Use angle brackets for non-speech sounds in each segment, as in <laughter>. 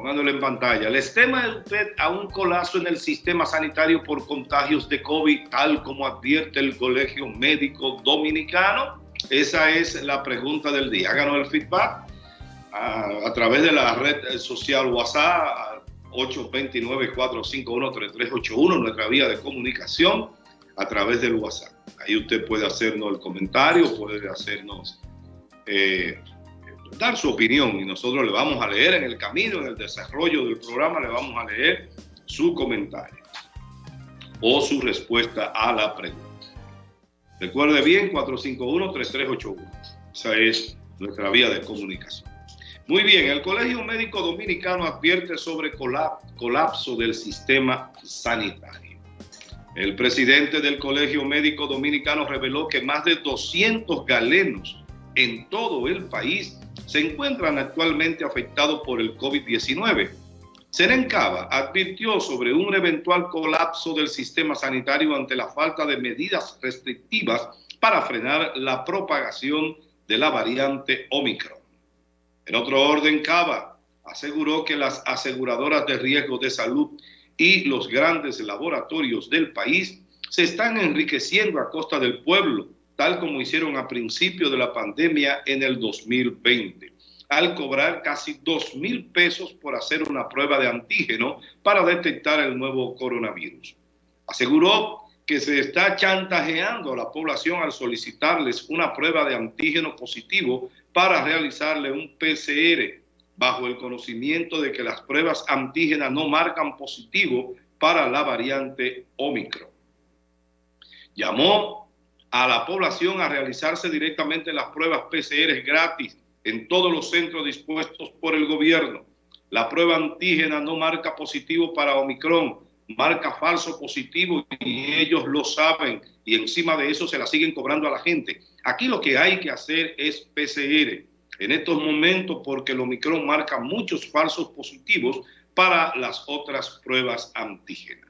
pongándolo en pantalla. ¿Les teme usted a un colapso en el sistema sanitario por contagios de COVID, tal como advierte el Colegio Médico Dominicano? Esa es la pregunta del día. Háganos el feedback a, través de la red social WhatsApp 829-451-3381, nuestra vía de comunicación a través del WhatsApp. Ahí usted puede hacernos el comentario, puede hacernos, eh, dar su opinión y nosotros le vamos a leer en el camino, en el desarrollo del programa, le vamos a leer su comentario o su respuesta a la pregunta. Recuerde bien, 451-3381. Esa es nuestra vía de comunicación. Muy bien, el Colegio Médico Dominicano advierte sobre colapso del sistema sanitario. El presidente del Colegio Médico Dominicano reveló que más de 200 galenos en todo el país se encuentran actualmente afectados por el COVID-19. Serencaba advirtió sobre un eventual colapso del sistema sanitario ante la falta de medidas restrictivas para frenar la propagación de la variante Omicron. En otro orden, Cava aseguró que las aseguradoras de riesgo de salud y los grandes laboratorios del país se están enriqueciendo a costa del pueblo, tal como hicieron a principio de la pandemia en el 2020, al cobrar casi 2 mil pesos por hacer una prueba de antígeno para detectar el nuevo coronavirus. Aseguró que se está chantajeando a la población al solicitarles una prueba de antígeno positivo para realizarle un PCR bajo el conocimiento de que las pruebas antígenas no marcan positivo para la variante Omicron. Llamó a la población a realizarse directamente las pruebas PCR gratis en todos los centros dispuestos por el gobierno. La prueba antígena no marca positivo para Omicron, marca falso positivo y ellos lo saben y encima de eso se la siguen cobrando a la gente. Aquí lo que hay que hacer es PCR en estos momentos porque el Omicron marca muchos falsos positivos para las otras pruebas antígenas.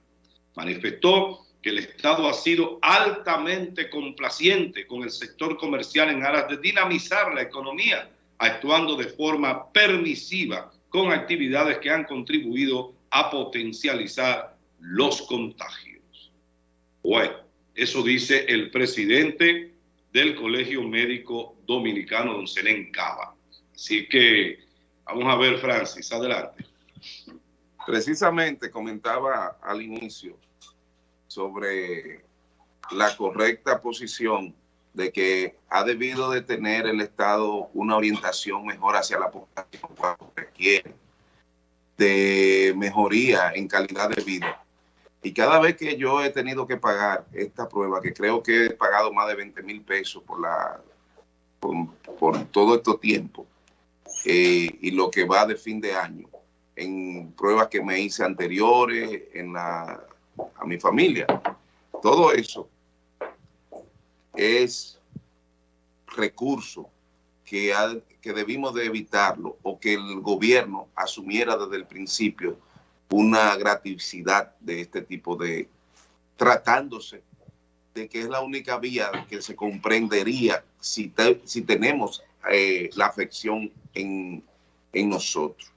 Manifestó que el Estado ha sido altamente complaciente con el sector comercial en aras de dinamizar la economía, actuando de forma permisiva con actividades que han contribuido a potencializar los contagios. Bueno, eso dice el presidente del Colegio Médico Dominicano, don Senen Cava. Así que vamos a ver, Francis, adelante. Precisamente comentaba al inicio sobre la correcta posición de que ha debido de tener el Estado una orientación mejor hacia la población cuando requiere de mejoría en calidad de vida. Y cada vez que yo he tenido que pagar esta prueba, que creo que he pagado más de 20 mil pesos por, la, por, todo este tiempo, eh, y lo que va de fin de año, en pruebas que me hice anteriores, en la, a mi familia, todo eso es recurso que, que debimos de evitarlo o que el gobierno asumiera desde el principio una graticidad de este tipo de, tratándose de que es la única vía que se comprendería si, si tenemos eh, la afección en, en nosotros.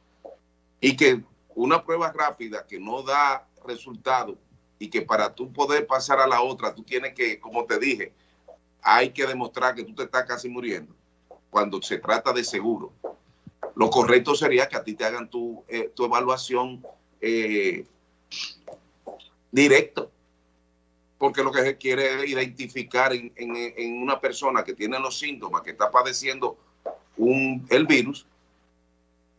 Y que una prueba rápida que no da resultado y que para tú poder pasar a la otra, tú tienes que, como te dije, hay que demostrar que tú te estás casi muriendo cuando se trata de seguro. Lo correcto sería que a ti te hagan tu, eh, tu evaluación eh, directo, porque lo que se quiere identificar en, una persona que tiene los síntomas, que está padeciendo un, el virus,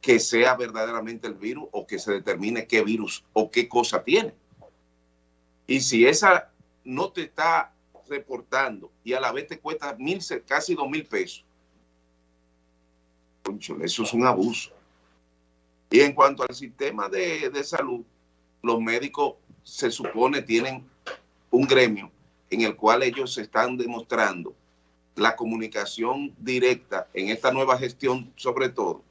que sea verdaderamente el virus o que se determine qué virus o qué cosa tiene. Y si esa no te está reportando y a la vez te cuesta mil, casi dos mil pesos, eso es un abuso. Y en cuanto al sistema de, salud, los médicos se supone tienen un gremio en el cual ellos están demostrando la comunicación directa en esta nueva gestión, sobre todo,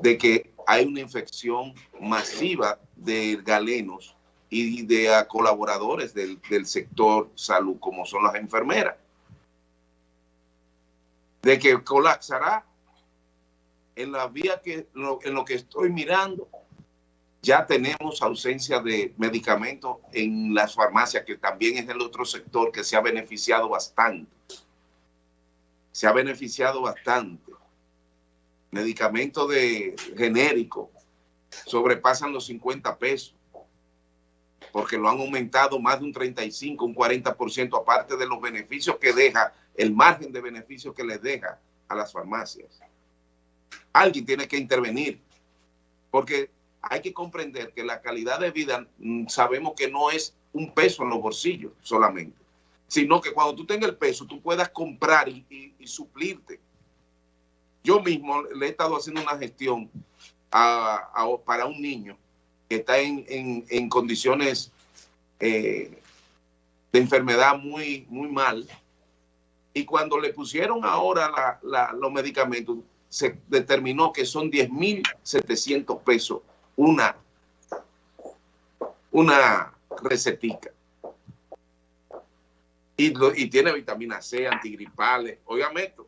de que hay una infección masiva de galenos y de colaboradores del, del, sector salud, como son las enfermeras. De que colapsará en la vía que en lo que estoy mirando, ya tenemos ausencia de medicamentos en las farmacias, que también es el otro sector que se ha beneficiado bastante. Se ha beneficiado bastante. Medicamentos de genérico sobrepasan los 50 pesos, porque lo han aumentado más de un 35, un 40%, aparte de los beneficios que deja, el margen de beneficios que les deja a las farmacias. Alguien tiene que intervenir, porque hay que comprender que la calidad de vida mm, sabemos que no es un peso en los bolsillos solamente, sino que cuando tú tengas el peso, tú puedas comprar y, suplirte. Yo mismo le he estado haciendo una gestión para un niño que está en, condiciones eh, de enfermedad muy, muy mal. Y cuando le pusieron ahora los medicamentos, se determinó que son 10.700 pesos una, una recetica. Y, y tiene vitamina C, antigripales, obviamente,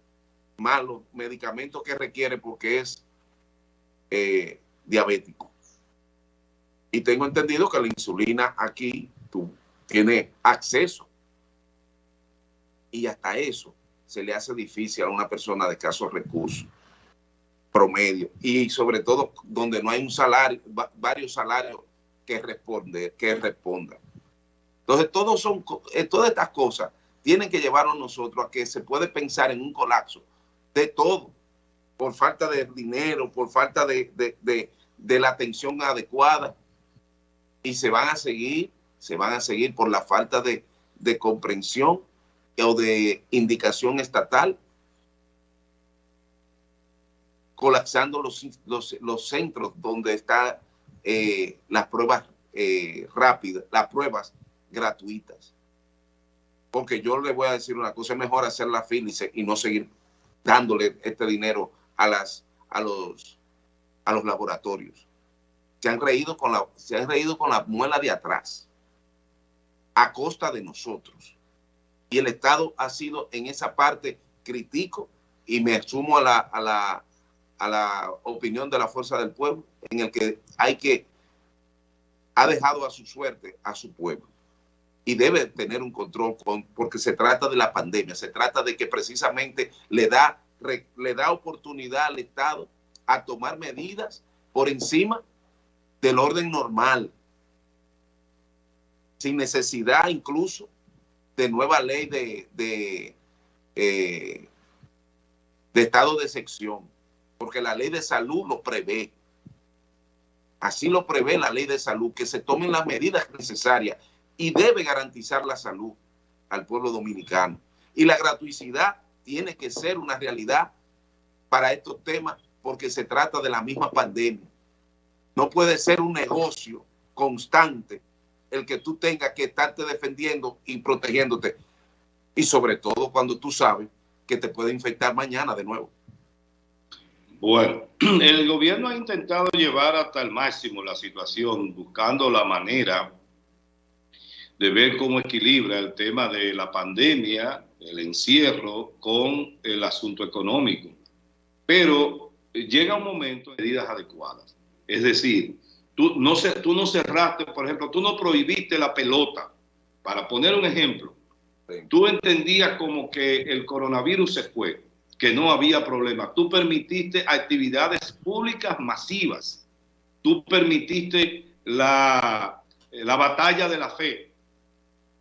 más los medicamentos que requiere porque es eh, diabético. Y tengo entendido que la insulina aquí tú tienes acceso. Y hasta eso se le hace difícil a una persona de escasos recursos promedio y sobre todo donde no hay un salario, varios salarios que responder, que respondan. Entonces, todos son, eh, todas estas cosas tienen que llevarnos nosotros a que se puede pensar en un colapso de todo, por falta de dinero, por falta de, de la atención adecuada, y se van a seguir, se van a seguir por la falta de, comprensión o de indicación estatal colapsando los, los, centros donde están eh, las pruebas eh, rápidas, las pruebas gratuitas. Porque yo le voy a decir una cosa, es mejor hacer la fila y, no seguir dándole este dinero a, las, a, los, a los laboratorios. Se han, reído con la, se han reído con la muela de atrás, a costa de nosotros. Y el Estado ha sido en esa parte crítico y me sumo a la a la opinión de la fuerza del pueblo, en el que hay que, ha dejado a su suerte a su pueblo y debe tener un control con, porque se trata de la pandemia, se trata de que precisamente le da, le da oportunidad al Estado a tomar medidas por encima del orden normal, sin necesidad incluso de nueva ley de, de, eh, estado de sección porque la ley de salud lo prevé. Así lo prevé la ley de salud, que se tomen las medidas necesarias y debe garantizar la salud al pueblo dominicano. Y la gratuidad tiene que ser una realidad para estos temas porque se trata de la misma pandemia. No puede ser un negocio constante el que tú tengas que estarte defendiendo y protegiéndote. Y sobre todo cuando tú sabes que te puede infectar mañana de nuevo. Bueno, <clears throat> el gobierno ha intentado llevar hasta el máximo la situación, buscando la manera de ver cómo equilibra el tema de la pandemia, el encierro, con el asunto económico. Pero llega un momento de medidas adecuadas. Es decir, tú no, tú no cerraste, por ejemplo, tú no prohibiste la pelota. Para poner un ejemplo, tú entendías como que el coronavirus se fue que no había problema. Tú permitiste actividades públicas masivas. Tú permitiste la, la batalla de la fe.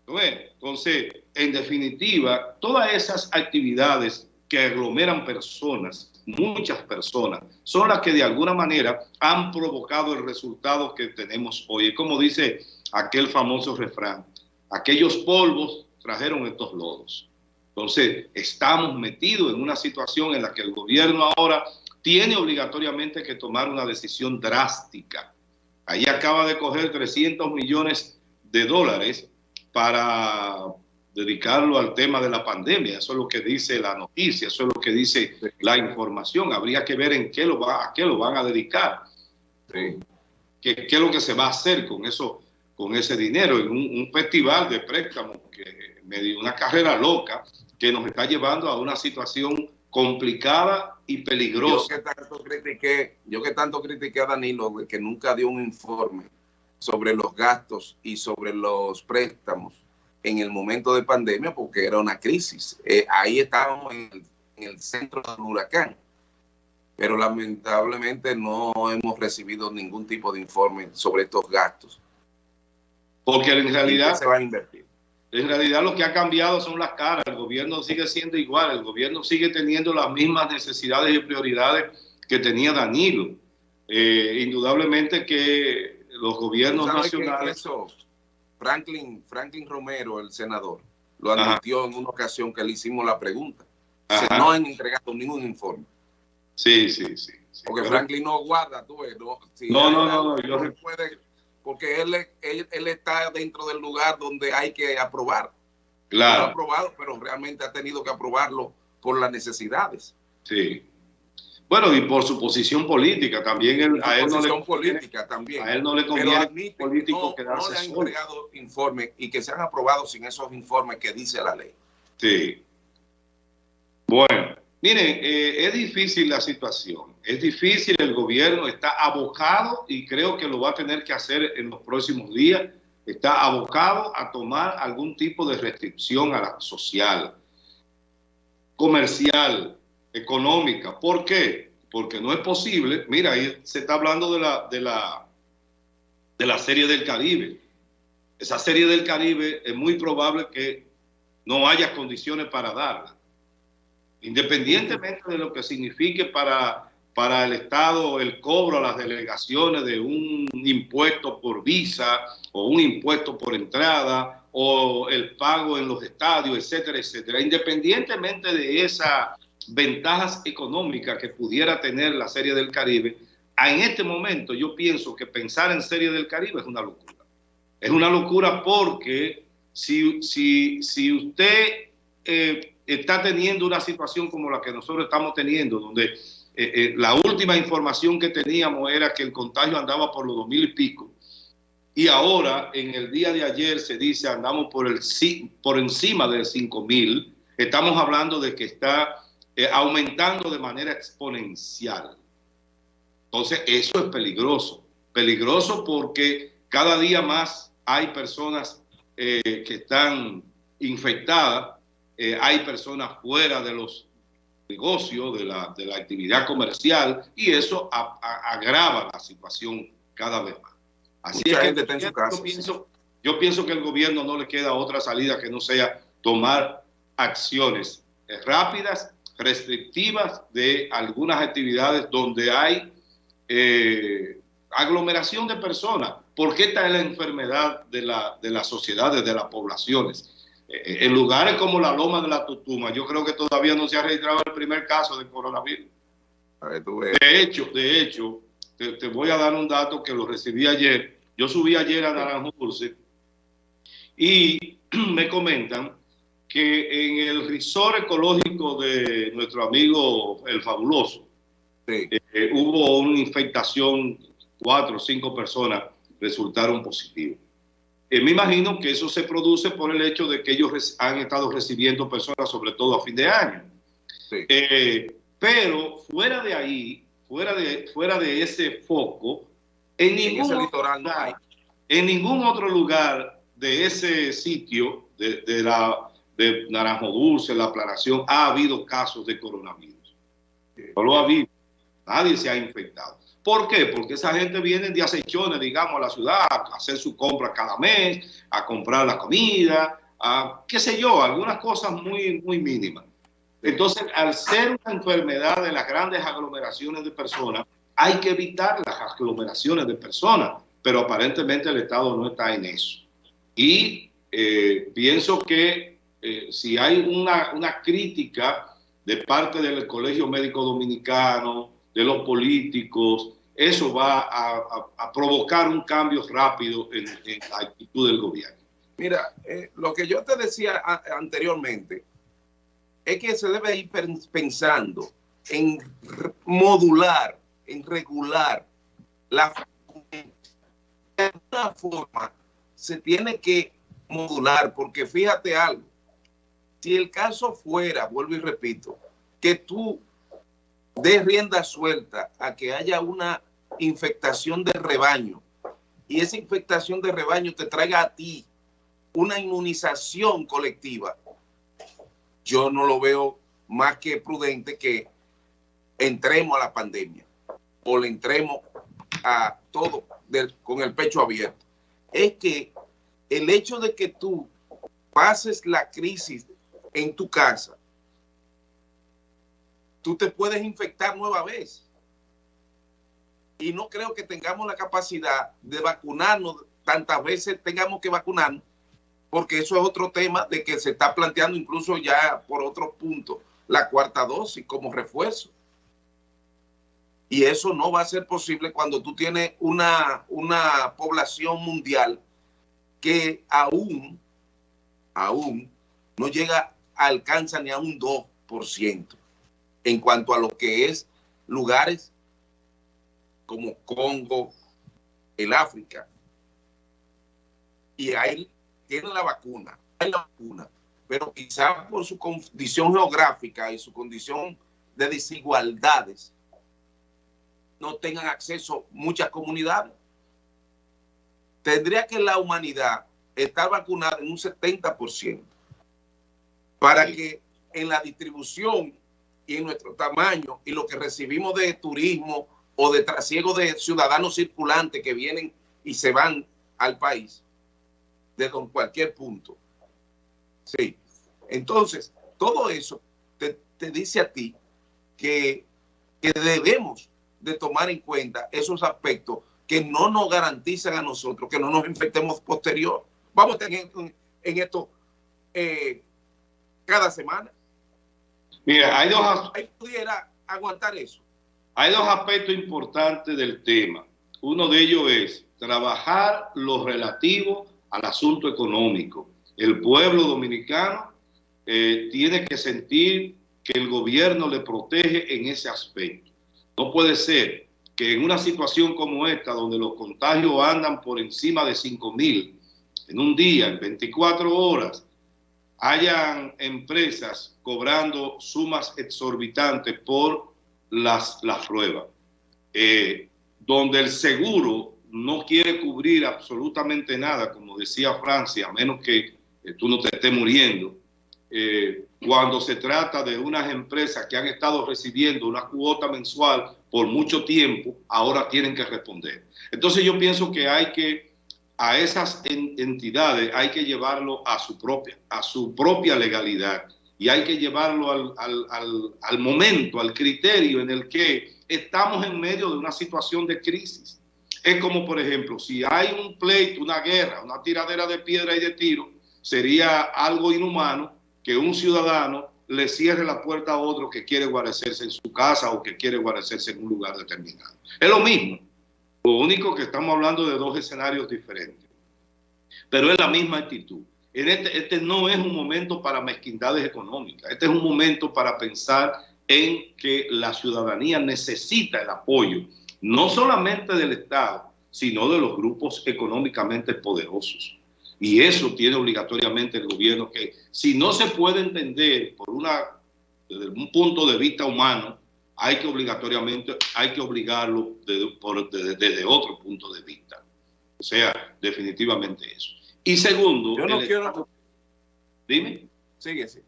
Entonces, en definitiva, todas esas actividades que aglomeran personas, muchas personas, son las que de alguna manera han provocado el resultado que tenemos hoy. Como dice aquel famoso refrán, aquellos polvos trajeron estos lodos. Entonces, estamos metidos en una situación en la que el gobierno ahora tiene obligatoriamente que tomar una decisión drástica. Ahí acaba de coger 300 millones de dólares para dedicarlo al tema de la pandemia. Eso es lo que dice la noticia, eso es lo que dice la información. Habría que ver en qué lo va, a qué lo van a dedicar. ¿Qué, es lo que se va a hacer con eso, con ese dinero? En un, festival de préstamos que me dio una carrera loca que nos está llevando a una situación complicada y peligrosa. Yo que tanto critiqué, yo que tanto critiqué a Danilo de que nunca dio un informe sobre los gastos y sobre los préstamos en el momento de pandemia porque era una crisis. Eh, ahí estábamos en el, en el centro del huracán pero lamentablemente no hemos recibido ningún tipo de informe sobre estos gastos. Porque en realidad se va a invertir. En realidad lo que ha cambiado son las caras. El gobierno sigue siendo igual. El gobierno sigue teniendo las mismas necesidades y prioridades que tenía Danilo. Eh, indudablemente que los gobiernos nacionales... Eso, Franklin, Franklin Romero, el senador, lo admitió en una ocasión que le hicimos la pregunta. no han entregado ningún informe. Sí, sí, sí. porque Franklin no guarda, tú ves. No, no, no, no, puede, porque él, él, está dentro del lugar donde hay que aprobar. Claro. ha aprobado, pero realmente ha tenido que aprobarlo por las necesidades. Sí. Bueno, y por su posición política también. Él, a él no le, política también. A él no le conviene político que no, no le han entregado informes y que se han aprobado sin esos informes que dice la ley. Sí. Bueno, Miren, eh, es difícil la situación, es difícil, el gobierno está abocado y creo que lo va a tener que hacer en los próximos días, está abocado a tomar algún tipo de restricción a la social, comercial, económica. ¿Por qué? Porque no es posible, mira, ahí se está hablando de la, de la, de la serie del Caribe. Esa serie del Caribe es muy probable que no haya condiciones para darla independientemente de lo que signifique para, para el Estado el cobro a las delegaciones de un impuesto por visa o un impuesto por entrada o el pago en los estadios, etcétera, etcétera. Independientemente de esas ventajas económicas que pudiera tener la Serie del Caribe, en este momento yo pienso que pensar en Serie del Caribe es una locura. Es una locura porque si, si, si usted eh, está teniendo una situación como la que nosotros estamos teniendo, donde eh, eh, la última información que teníamos era que el contagio andaba por los dos mil y pico, y ahora en el día de ayer se dice andamos por, el, por encima de cinco mil, estamos hablando de que está eh, aumentando de manera exponencial. Entonces eso es peligroso, peligroso porque cada día más hay personas que están infectadas eh, hay personas fuera de los negocios, de la, de la actividad comercial, y eso agrava la situación cada vez más. Así es que está en su casa, yo, pienso, yo pienso que el gobierno no le queda otra salida que no sea tomar acciones eh, rápidas, restrictivas de algunas actividades donde hay eh, aglomeración de personas. porque esta es la enfermedad de la, de las sociedades, de las poblaciones en lugares como la Loma de la Tutuma, yo creo que todavía no se ha registrado el primer caso de coronavirus. De hecho, de hecho, te, voy a dar un dato que lo recibí ayer. Yo subí ayer a Naranjo Dulce y <clears throat> me comentan que en el resort ecológico de nuestro amigo El Fabuloso eh, hubo una infectación, cuatro o cinco personas resultaron positivas. Eh, me imagino que eso se produce por el hecho de que ellos han estado recibiendo personas, sobre todo a fin de año. Eh, pero fuera de ahí, fuera de, fuera de ese foco, en ningún, lugar, en ningún otro lugar de ese sitio, de, la, de Naranjo Dulce, la aclaración, ha habido casos de coronavirus. No lo ha habido. Nadie se ha infectado. ¿Por qué? Porque esa gente viene de acechones, digamos, a la ciudad, a hacer su compra cada mes, a comprar la comida, a qué sé yo, algunas cosas muy, muy mínimas. Entonces, al ser una enfermedad de las grandes aglomeraciones de personas, hay que evitar las aglomeraciones de personas, pero aparentemente el Estado no está en eso. Y eh, pienso que eh, si hay una, una crítica de parte del Colegio Médico Dominicano, de los políticos, eso va a, provocar un cambio rápido en, la actitud del gobierno. Mira, eh, lo que yo te decía anteriormente es que se debe ir pensando en modular, en regular la de alguna forma se tiene que modular, porque fíjate algo, si el caso fuera, vuelvo y repito, que tú des rienda suelta a que haya una infectación de rebaño y esa infectación de rebaño te traiga a ti una inmunización colectiva, yo no lo veo más que prudente que entremos a la pandemia o le entremos a todo con el pecho abierto. Es que el hecho de que tú pases la crisis en tu casa, tú te puedes infectar nueva vez. Y no creo que tengamos la capacidad de vacunarnos tantas veces tengamos que vacunarnos, porque eso es otro tema de que se está planteando incluso ya por otro punto la cuarta dosis como refuerzo. Y eso no va a ser posible cuando tú tienes una, una población mundial que aún, aún no llega, alcanza ni a un 2% en cuanto a lo que es lugares como Congo, el África. Y ahí tienen la vacuna, hay la vacuna, pero quizás por su condición geográfica y su condición de desigualdades, no tengan acceso muchas comunidades. Tendría que la humanidad estar vacunada en un 70% para que en la distribución y en nuestro tamaño y lo que recibimos de turismo o de trasiego de ciudadanos circulantes que vienen y se van al país de cualquier punto. Sí. Entonces, todo eso te, dice a ti que, que debemos de tomar en cuenta esos aspectos que no nos garantizan a nosotros que no nos infectemos posterior. Vamos a tener en, esto eh, cada semana. Mira, hay dos... Ahí pudiera aguantar eso. Hay dos aspectos importantes del tema. Uno de ellos es trabajar lo relativo al asunto económico. El pueblo dominicano eh, tiene que sentir que el gobierno le protege en ese aspecto. No puede ser que en una situación como esta, donde los contagios andan por encima de 5 mil en un día, en 24 horas, hayan empresas cobrando sumas exorbitantes por las, las pruebas, eh, donde el seguro no quiere cubrir absolutamente nada, como decía Francia, a menos que eh, tú no te estés muriendo, eh, cuando se trata de unas empresas que han estado recibiendo una cuota mensual por mucho tiempo, ahora tienen que responder. Entonces yo pienso que hay que, a esas entidades hay que llevarlo a su propia, a su propia legalidad y hay que llevarlo al, al, al momento, al criterio en el que estamos en medio de una situación de crisis. Es como, por ejemplo, si hay un pleito, una guerra, una tiradera de piedra y de tiro, sería algo inhumano que un ciudadano le cierre la puerta a otro que quiere guarecerse en su casa o que quiere guarecerse en un lugar determinado. Es lo mismo. Lo único que estamos hablando de dos escenarios diferentes. Pero es la misma actitud. Este, este no es un momento para mezquindades económicas. Este es un momento para pensar en que la ciudadanía necesita el apoyo, no solamente del Estado, sino de los grupos económicamente poderosos. Y eso tiene obligatoriamente el gobierno que, si no se puede entender por un punto de vista humano, hay que obligatoriamente, hay que obligarlo desde, otro punto de vista. O sea, definitivamente eso. Y segundo... Yo no quiero... dime. Sigue, sí.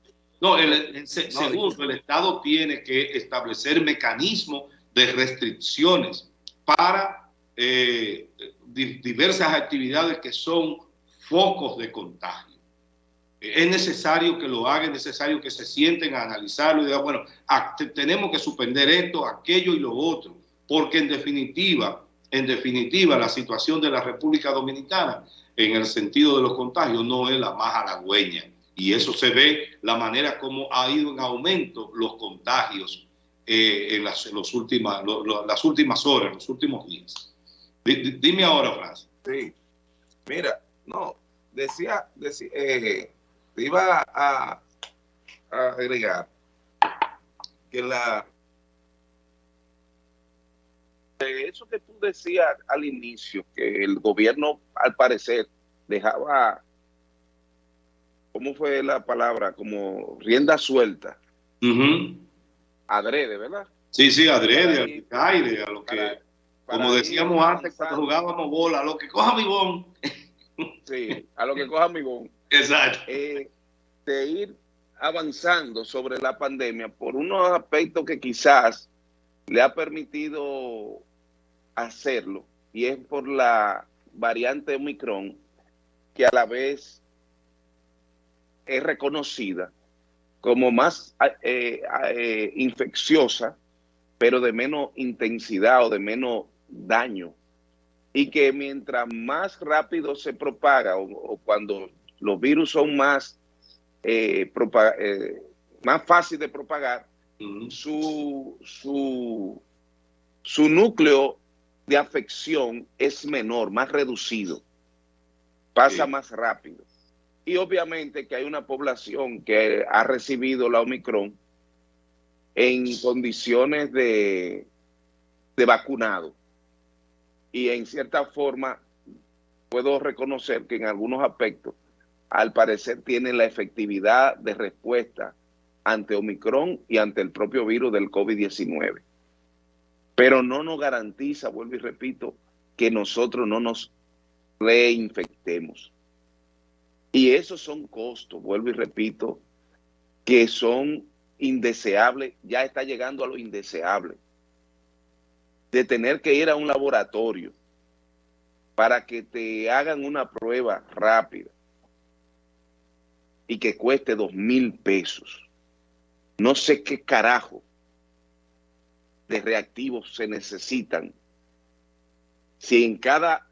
No, el, segundo, el Estado tiene que establecer mecanismos de restricciones para eh, diversas actividades que son focos de contagio. Es necesario que lo hagan, es necesario que se sienten a analizarlo y digan, bueno, tenemos que suspender esto, aquello y lo otro, porque en definitiva, en definitiva, la situación de la República Dominicana en el sentido de los contagios no es la más halagüeña. Y eso se ve la manera como ha ido en aumento los contagios eh, en, las, los últimas, las últimas horas, los últimos días. dime ahora, Francis. Sí, mira, no, decía, decía eh, iba a, agregar que la eso que tú decías al inicio, que el gobierno al parecer dejaba, ¿cómo fue la palabra? Como rienda suelta adrede, ¿verdad? Sí, sí, adrede, al aire, a lo que, como decíamos antes cuando jugábamos bola, a lo que coja mi bon. Sí, a lo que coja mi bon. Exacto. De ir avanzando sobre la pandemia por unos aspectos que quizás le ha permitido hacerlo, y es por la variante Omicron, que a la vez es reconocida como más eh, eh, infecciosa pero de menos intensidad o de menos daño. Y que mientras más rápido se propaga o, cuando los virus son más, eh, eh, más fácil de propagar, su, su, su núcleo de afección es menor, más reducido, pasa más rápido. Y obviamente que hay una población que ha recibido la Omicron en condiciones de, de vacunado. Y en cierta forma puedo reconocer que en algunos aspectos al parecer tienen la efectividad de respuesta ante Omicron y ante el propio virus del COVID-19. Pero no nos garantiza, vuelvo y repito, que nosotros no nos reinfectemos. Y esos son costos, vuelvo y repito, que son indeseable, ya está llegando a lo indeseable, de tener que ir a un laboratorio para que te hagan una prueba rápida y que cueste dos mil pesos. No sé qué carajo de reactivos se necesitan si en cada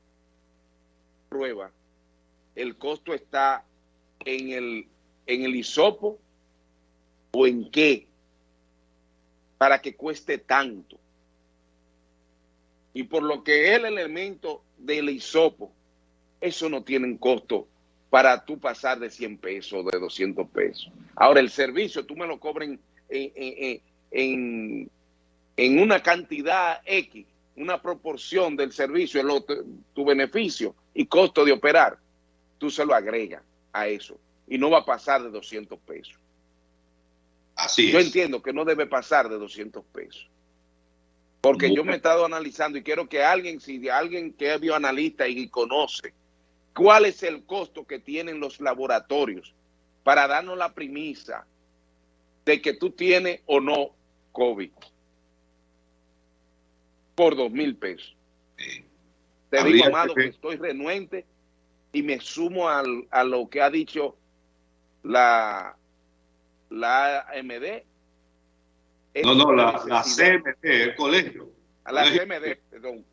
prueba el costo está en el, en el hisopo o en qué para que cueste tanto. Y por lo que es el elemento del hisopo, eso no tiene un costo para tú pasar de 100 pesos, de 200 pesos. Ahora, el servicio, tú me lo cobren en, en, en una cantidad X, una proporción del servicio, tu beneficio y costo de operar, tú se lo agregas a eso y no va a pasar de 200 pesos. yo entiendo que no debe pasar de 200 pesos. Porque yo me he estado analizando y quiero que alguien, si alguien que es bioanalista y conoce cuál es el costo que tienen los laboratorios para darnos la premisa de que tú tienes o no COVID por dos mil pesos. Te digo, Amado, que estoy renuente y me sumo a lo que ha dicho la, la AMD. No, no, la, la CMD, el colegio. A la CMD, perdón.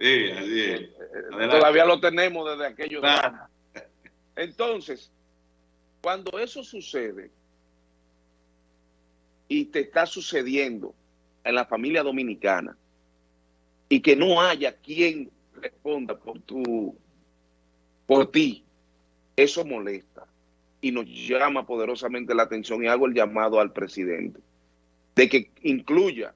Sí, así es. Eh, eh, todavía lo tenemos desde aquellos Entonces, cuando eso sucede y te está sucediendo en la familia dominicana y que no haya quien responda por tu por ti, eso molesta y nos llama poderosamente la atención y hago el llamado al presidente de que incluya,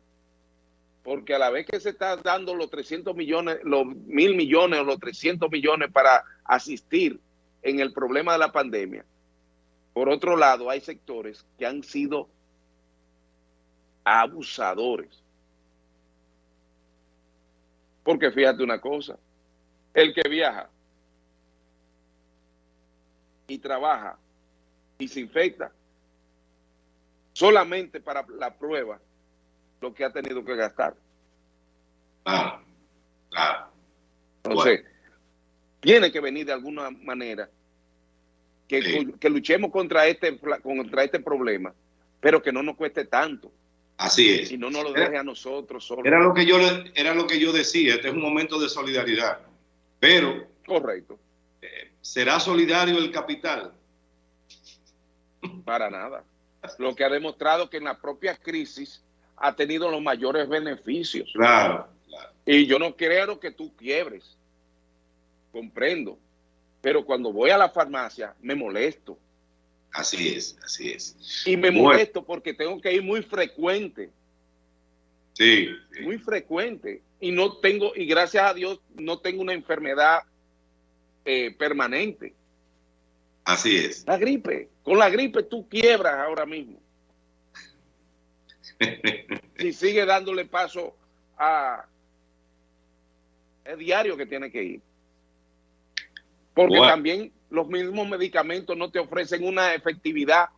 porque a la vez que se está dando los 300 millones, los mil millones o los 300 millones para asistir en el problema de la pandemia, por otro lado hay sectores que han sido abusadores. Porque fíjate una cosa, el que viaja y trabaja y se infecta solamente para la prueba lo que ha tenido que gastar. Claro, claro. Entonces, tiene que venir de alguna manera que, que, luchemos contra este, contra este problema, pero que no nos cueste tanto. Así es. Y no nos lo deje a nosotros solo. Era lo que yo era lo que yo decía, este es un momento de solidaridad. Pero correcto. ¿Será solidario el capital? Para nada. Lo que ha demostrado que en la propia crisis ha tenido los mayores beneficios. Claro, Y yo no quiero que tú quiebres. Comprendo. Pero cuando voy a la farmacia me molesto. Así es, así es. Y me molesto porque tengo que ir muy frecuente. sí. Muy frecuente. Y no tengo, y gracias a Dios, no tengo una enfermedad eh, permanente. Así es. La gripe. Con la gripe tú quiebras ahora mismo. Si sigue dándole paso a el diario que tiene que ir. Porque también los mismos medicamentos no te ofrecen una efectividad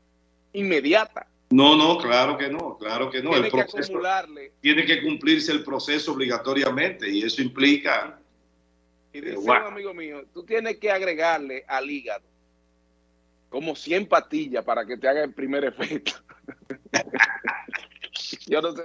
inmediata. No, no, claro que no, claro que no. Tiene que acumularle. Tiene que cumplirse el proceso obligatoriamente y eso implica... Y dice un amigo mío, tú tienes que agregarle al hígado como 100 pastillas para que te haga el primer efecto. <laughs> Yo no sé.